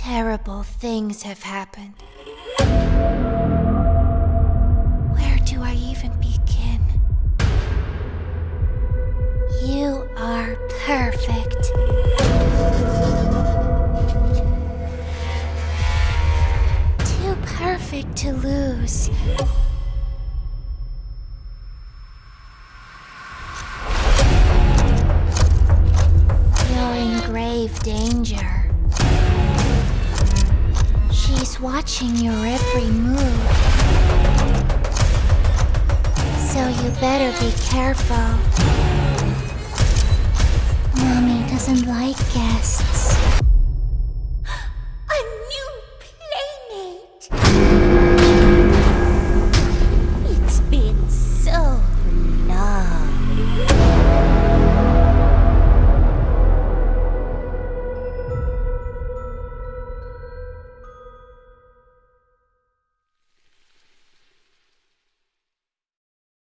Terrible things have happened. Where do I even begin? You are perfect. Too perfect to lose. You're in grave danger. Watching your every move. So you better be careful. Mommy doesn't like guests.